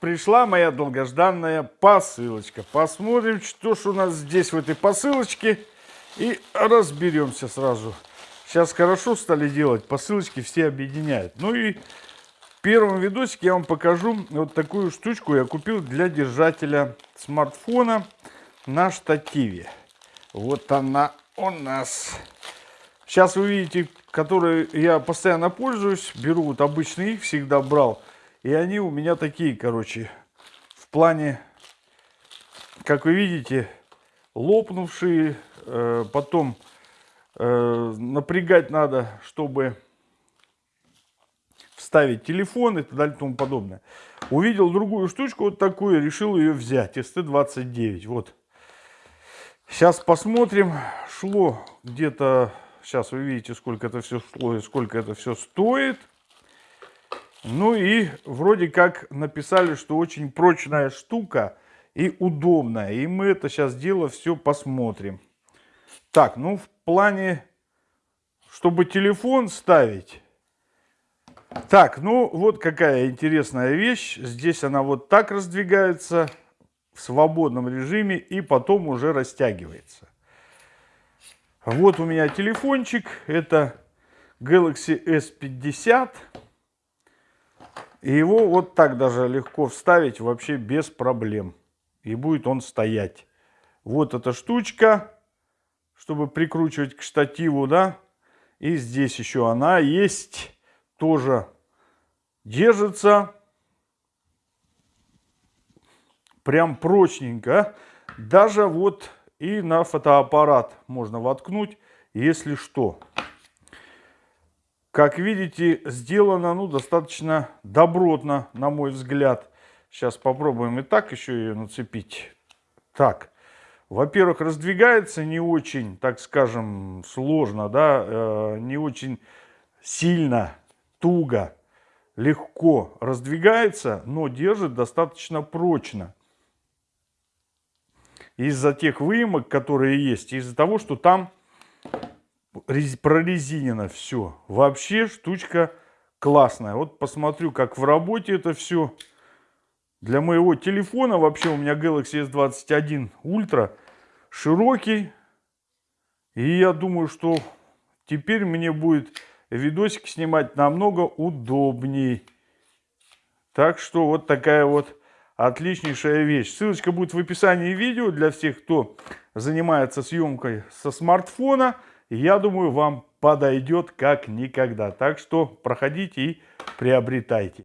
пришла моя долгожданная посылочка. Посмотрим, что ж у нас здесь в этой посылочке. И разберемся сразу. Сейчас хорошо стали делать, посылочки все объединяют. Ну и в первом видосике я вам покажу вот такую штучку я купил для держателя смартфона на штативе. Вот она у нас. Сейчас вы видите, которые я постоянно пользуюсь. Беру вот обычные их, всегда брал. И они у меня такие, короче, в плане, как вы видите, лопнувшие. Э, потом э, напрягать надо, чтобы вставить телефон и так далее и тому подобное. Увидел другую штучку вот такую, решил ее взять. ST29, вот. Сейчас посмотрим. Шло где-то, сейчас вы видите, сколько это все шло и сколько это все стоит. Ну и вроде как написали, что очень прочная штука и удобная. И мы это сейчас дело все посмотрим. Так, ну в плане, чтобы телефон ставить. Так, ну вот какая интересная вещь. Здесь она вот так раздвигается в свободном режиме и потом уже растягивается. Вот у меня телефончик. Это Galaxy S50. И его вот так даже легко вставить вообще без проблем. И будет он стоять. Вот эта штучка, чтобы прикручивать к штативу, да. И здесь еще она есть. Тоже держится. Прям прочненько. Даже вот и на фотоаппарат можно воткнуть, если что. Как видите, сделано ну, достаточно добротно, на мой взгляд. Сейчас попробуем и так еще ее нацепить. Так, во-первых, раздвигается не очень, так скажем, сложно, да, э, не очень сильно, туго, легко раздвигается, но держит достаточно прочно. Из-за тех выемок, которые есть, из-за того, что там прорезинено все. Вообще штучка классная. Вот посмотрю, как в работе это все. Для моего телефона, вообще у меня Galaxy S21 Ultra, широкий. И я думаю, что теперь мне будет видосик снимать намного удобней. Так что вот такая вот отличнейшая вещь. Ссылочка будет в описании видео для всех, кто занимается съемкой со смартфона я думаю, вам подойдет как никогда. Так что проходите и приобретайте.